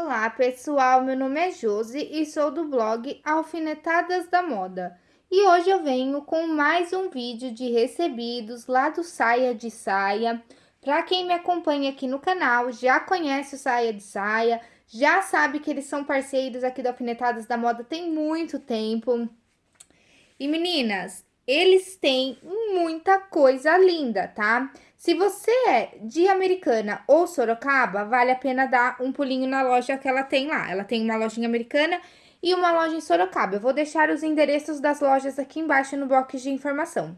Olá pessoal, meu nome é Josi e sou do blog Alfinetadas da Moda. E hoje eu venho com mais um vídeo de recebidos lá do Saia de Saia. Para quem me acompanha aqui no canal, já conhece o Saia de Saia, já sabe que eles são parceiros aqui do Alfinetadas da Moda tem muito tempo. E meninas, eles têm muita coisa linda, tá? Se você é de Americana ou Sorocaba, vale a pena dar um pulinho na loja que ela tem lá. Ela tem uma lojinha americana e uma loja em Sorocaba. Eu vou deixar os endereços das lojas aqui embaixo no box de informação.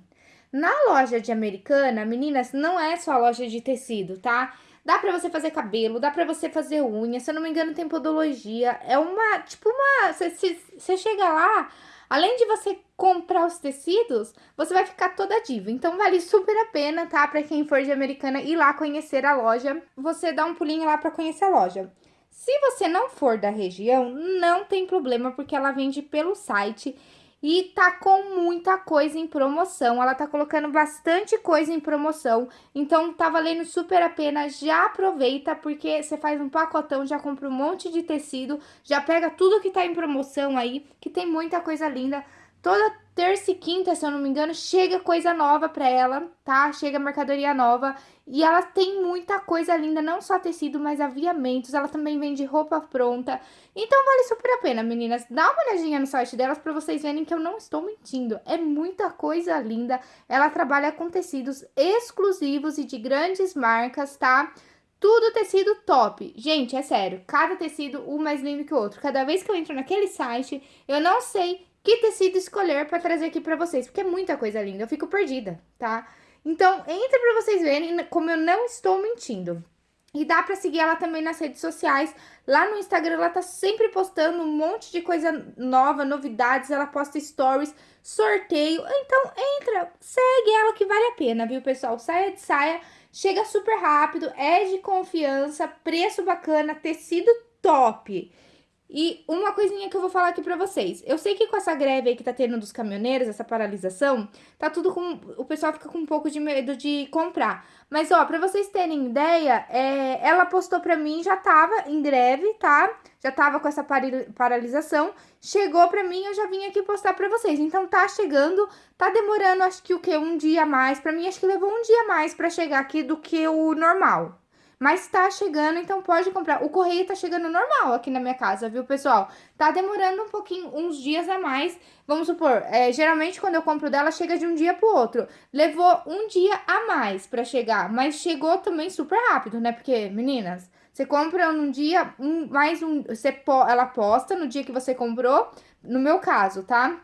Na loja de Americana, meninas, não é só loja de tecido, tá? Dá pra você fazer cabelo, dá pra você fazer unha, se eu não me engano tem podologia. É uma, tipo uma... Você chega lá, Além de você comprar os tecidos, você vai ficar toda diva. Então, vale super a pena, tá? Pra quem for de Americana ir lá conhecer a loja. Você dá um pulinho lá pra conhecer a loja. Se você não for da região, não tem problema, porque ela vende pelo site e tá com muita coisa em promoção. Ela tá colocando bastante coisa em promoção. Então, tá valendo super a pena. Já aproveita, porque você faz um pacotão, já compra um monte de tecido. Já pega tudo que tá em promoção aí, que tem muita coisa linda. Toda terça e quinta, se eu não me engano, chega coisa nova pra ela, tá? Chega mercadoria nova. E ela tem muita coisa linda, não só tecido, mas aviamentos. Ela também vende roupa pronta. Então vale super a pena, meninas. Dá uma olhadinha no site delas pra vocês verem que eu não estou mentindo. É muita coisa linda. Ela trabalha com tecidos exclusivos e de grandes marcas, tá? Tudo tecido top. Gente, é sério, cada tecido um mais lindo que o outro. Cada vez que eu entro naquele site, eu não sei que tecido escolher para trazer aqui para vocês, porque é muita coisa linda, eu fico perdida, tá? Então, entra para vocês verem como eu não estou mentindo. E dá para seguir ela também nas redes sociais. Lá no Instagram ela tá sempre postando um monte de coisa nova, novidades, ela posta stories, sorteio. Então entra, segue ela que vale a pena, viu, pessoal? Saia de saia, chega super rápido, é de confiança, preço bacana, tecido top. E uma coisinha que eu vou falar aqui pra vocês. Eu sei que com essa greve aí que tá tendo dos caminhoneiros, essa paralisação, tá tudo com... O pessoal fica com um pouco de medo de comprar. Mas, ó, pra vocês terem ideia, é, ela postou pra mim, já tava em greve, tá? Já tava com essa paralisação. Chegou pra mim, eu já vim aqui postar pra vocês. Então, tá chegando, tá demorando, acho que o quê? Um dia a mais. Pra mim, acho que levou um dia a mais pra chegar aqui do que o normal. Mas tá chegando, então pode comprar. O correio tá chegando normal aqui na minha casa, viu, pessoal? Tá demorando um pouquinho, uns dias a mais. Vamos supor, é, geralmente quando eu compro dela, chega de um dia pro outro. Levou um dia a mais pra chegar, mas chegou também super rápido, né? Porque, meninas, você compra num dia, um, mais um... Você, ela posta no dia que você comprou, no meu caso, tá?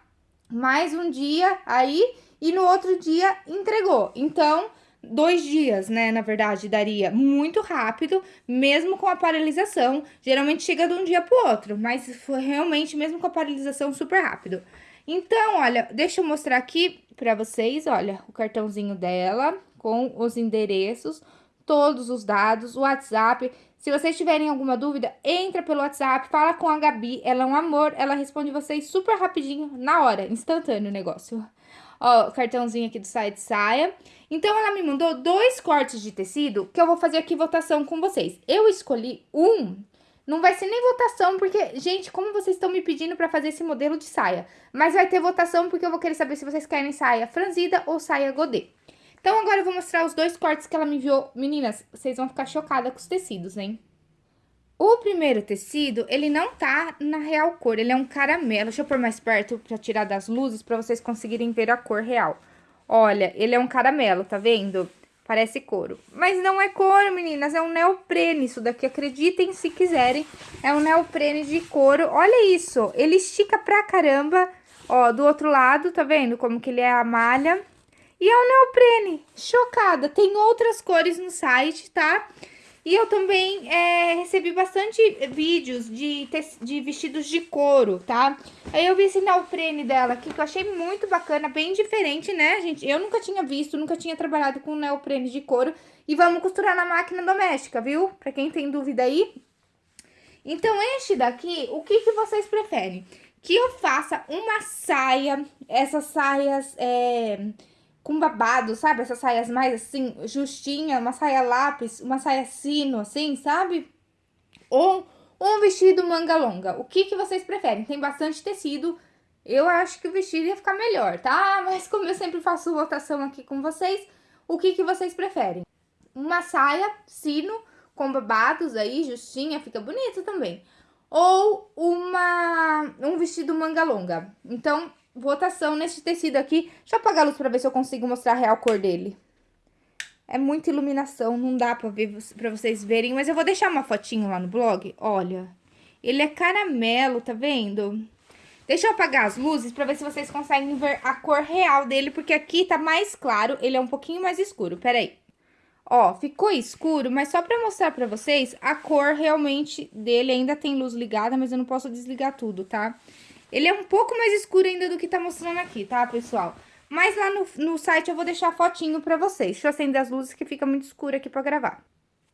Mais um dia aí e no outro dia entregou. Então dois dias, né, na verdade, daria muito rápido, mesmo com a paralisação. Geralmente chega de um dia pro outro, mas foi realmente, mesmo com a paralisação, super rápido. Então, olha, deixa eu mostrar aqui pra vocês, olha, o cartãozinho dela com os endereços, todos os dados, o WhatsApp. Se vocês tiverem alguma dúvida, entra pelo WhatsApp, fala com a Gabi, ela é um amor, ela responde vocês super rapidinho, na hora, instantâneo o negócio. Ó, cartãozinho aqui do site Saia. Então, ela me mandou dois cortes de tecido que eu vou fazer aqui votação com vocês. Eu escolhi um, não vai ser nem votação, porque, gente, como vocês estão me pedindo pra fazer esse modelo de saia? Mas vai ter votação porque eu vou querer saber se vocês querem saia franzida ou saia godê. Então, agora eu vou mostrar os dois cortes que ela me enviou. Meninas, vocês vão ficar chocadas com os tecidos, hein? O primeiro tecido, ele não tá na real cor, ele é um caramelo. Deixa eu pôr mais perto pra tirar das luzes, pra vocês conseguirem ver a cor real. Olha, ele é um caramelo, tá vendo? Parece couro. Mas não é couro, meninas, é um neoprene isso daqui, acreditem se quiserem. É um neoprene de couro, olha isso, ele estica pra caramba. Ó, do outro lado, tá vendo como que ele é a malha? E é um neoprene, chocada. Tem outras cores no site, tá? Tá? E eu também é, recebi bastante vídeos de, de vestidos de couro, tá? Aí eu vi esse neoprene dela aqui, que eu achei muito bacana, bem diferente, né, gente? Eu nunca tinha visto, nunca tinha trabalhado com neoprene de couro. E vamos costurar na máquina doméstica, viu? Pra quem tem dúvida aí. Então, este daqui, o que, que vocês preferem? Que eu faça uma saia, essas saias... É com babado, sabe? Essas saias mais assim, justinha, uma saia lápis, uma saia sino, assim, sabe? Ou um vestido manga longa. O que, que vocês preferem? Tem bastante tecido, eu acho que o vestido ia ficar melhor, tá? Mas como eu sempre faço votação aqui com vocês, o que, que vocês preferem? Uma saia, sino, com babados aí, justinha, fica bonito também. Ou uma, um vestido manga longa. Então, votação nesse tecido aqui. Deixa eu apagar a luz pra ver se eu consigo mostrar a real cor dele. É muita iluminação, não dá pra, ver, pra vocês verem, mas eu vou deixar uma fotinho lá no blog. Olha, ele é caramelo, tá vendo? Deixa eu apagar as luzes pra ver se vocês conseguem ver a cor real dele, porque aqui tá mais claro, ele é um pouquinho mais escuro, peraí. Ó, ficou escuro, mas só pra mostrar pra vocês, a cor realmente dele ainda tem luz ligada, mas eu não posso desligar tudo, tá? Ele é um pouco mais escuro ainda do que tá mostrando aqui, tá, pessoal? Mas lá no, no site eu vou deixar fotinho pra vocês. Deixa eu acender as luzes que fica muito escuro aqui pra gravar.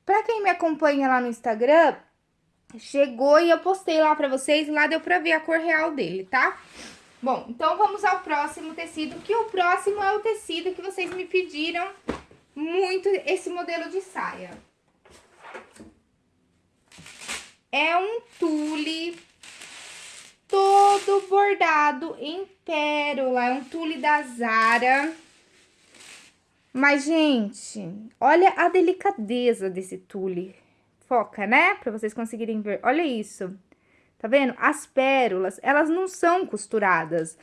Pra quem me acompanha lá no Instagram, chegou e eu postei lá pra vocês. Lá deu pra ver a cor real dele, tá? Bom, então vamos ao próximo tecido, que o próximo é o tecido que vocês me pediram muito esse modelo de saia. É um tule todo bordado em pérola. É um tule da Zara. Mas, gente, olha a delicadeza desse tule. Foca, né? Pra vocês conseguirem ver. Olha isso. Tá vendo? As pérolas, elas não são costuradas.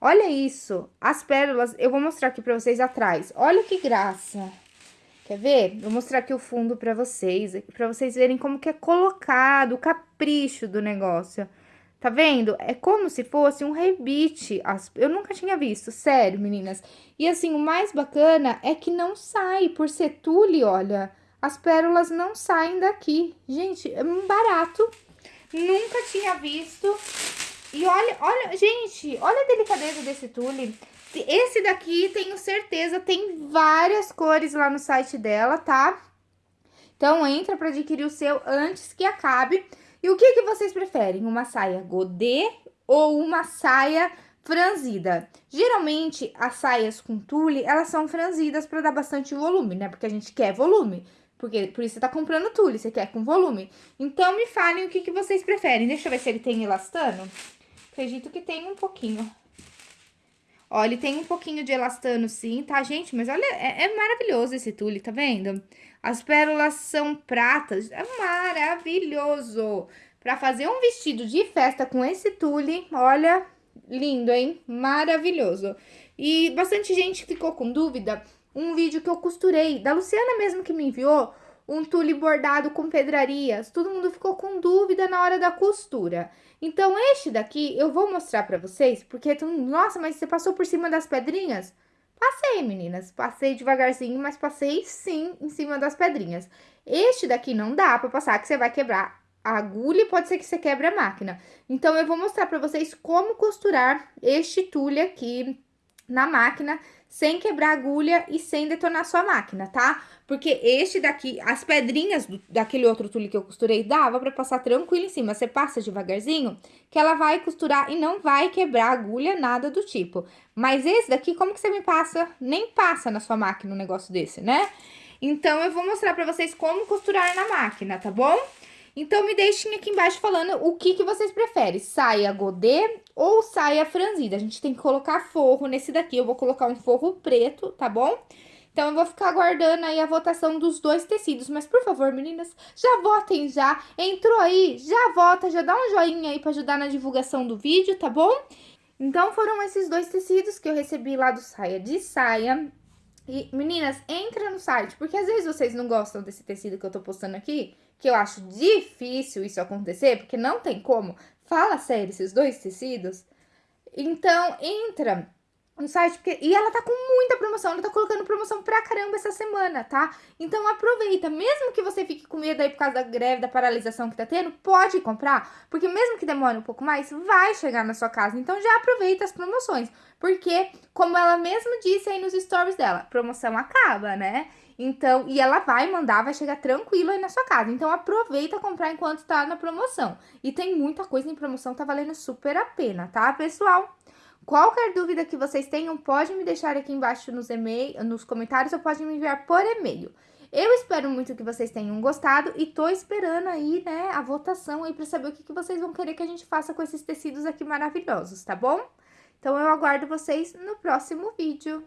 Olha isso. As pérolas, eu vou mostrar aqui pra vocês atrás. Olha que graça. Quer ver? Vou mostrar aqui o fundo pra vocês, pra vocês verem como que é colocado, o capricho do negócio. Tá vendo? É como se fosse um rebite. Eu nunca tinha visto, sério, meninas. E assim, o mais bacana é que não sai, por ser tule, olha, as pérolas não saem daqui. Gente, é barato. Nunca tinha visto. E olha, olha, gente, olha a delicadeza desse tule. Esse daqui, tenho certeza, tem várias cores lá no site dela, tá? Então, entra para adquirir o seu antes que acabe. E o que, que vocês preferem? Uma saia godê ou uma saia franzida? Geralmente, as saias com tule, elas são franzidas para dar bastante volume, né? Porque a gente quer volume. Porque, por isso você tá comprando tule, você quer com volume. Então, me falem o que, que vocês preferem. Deixa eu ver se ele tem elastano. Acredito que tem um pouquinho. Ó, ele tem um pouquinho de elastano sim, tá, gente? Mas olha, é, é maravilhoso esse tule, tá vendo? As pérolas são pratas, é maravilhoso. Pra fazer um vestido de festa com esse tule, olha, lindo, hein? Maravilhoso. E bastante gente ficou com dúvida, um vídeo que eu costurei, da Luciana mesmo que me enviou, um tule bordado com pedrarias. Todo mundo ficou com dúvida na hora da costura. Então, este daqui eu vou mostrar pra vocês, porque, nossa, mas você passou por cima das pedrinhas? Passei, meninas, passei devagarzinho, mas passei sim em cima das pedrinhas. Este daqui não dá pra passar, que você vai quebrar a agulha e pode ser que você quebre a máquina. Então, eu vou mostrar pra vocês como costurar este tule aqui na máquina, sem quebrar agulha e sem detonar sua máquina, tá? Porque este daqui, as pedrinhas do, daquele outro tule que eu costurei, dava pra passar tranquilo em cima. Você passa devagarzinho, que ela vai costurar e não vai quebrar agulha, nada do tipo. Mas esse daqui, como que você me passa? Nem passa na sua máquina um negócio desse, né? Então, eu vou mostrar pra vocês como costurar na máquina, tá bom? Então, me deixem aqui embaixo falando o que, que vocês preferem, saia godê ou saia franzida. A gente tem que colocar forro nesse daqui, eu vou colocar um forro preto, tá bom? Então, eu vou ficar aguardando aí a votação dos dois tecidos. Mas, por favor, meninas, já votem já. Entrou aí, já vota, já dá um joinha aí pra ajudar na divulgação do vídeo, tá bom? Então, foram esses dois tecidos que eu recebi lá do Saia de Saia. E, meninas, entra no site, porque às vezes vocês não gostam desse tecido que eu tô postando aqui que eu acho difícil isso acontecer, porque não tem como. Fala sério, esses dois tecidos. Então, entra no site, porque... e ela tá com muita promoção, ela tá colocando promoção pra caramba essa semana, tá? Então aproveita, mesmo que você fique com medo aí por causa da greve, da paralisação que tá tendo, pode comprar, porque mesmo que demore um pouco mais, vai chegar na sua casa. Então já aproveita as promoções, porque, como ela mesma disse aí nos stories dela, promoção acaba, né? Então, e ela vai mandar, vai chegar tranquilo aí na sua casa. Então, aproveita comprar enquanto tá na promoção. E tem muita coisa em promoção, tá valendo super a pena, tá, pessoal? Qualquer dúvida que vocês tenham, pode me deixar aqui embaixo nos, e nos comentários ou pode me enviar por e-mail. Eu espero muito que vocês tenham gostado e tô esperando aí, né, a votação aí para saber o que, que vocês vão querer que a gente faça com esses tecidos aqui maravilhosos, tá bom? Então, eu aguardo vocês no próximo vídeo.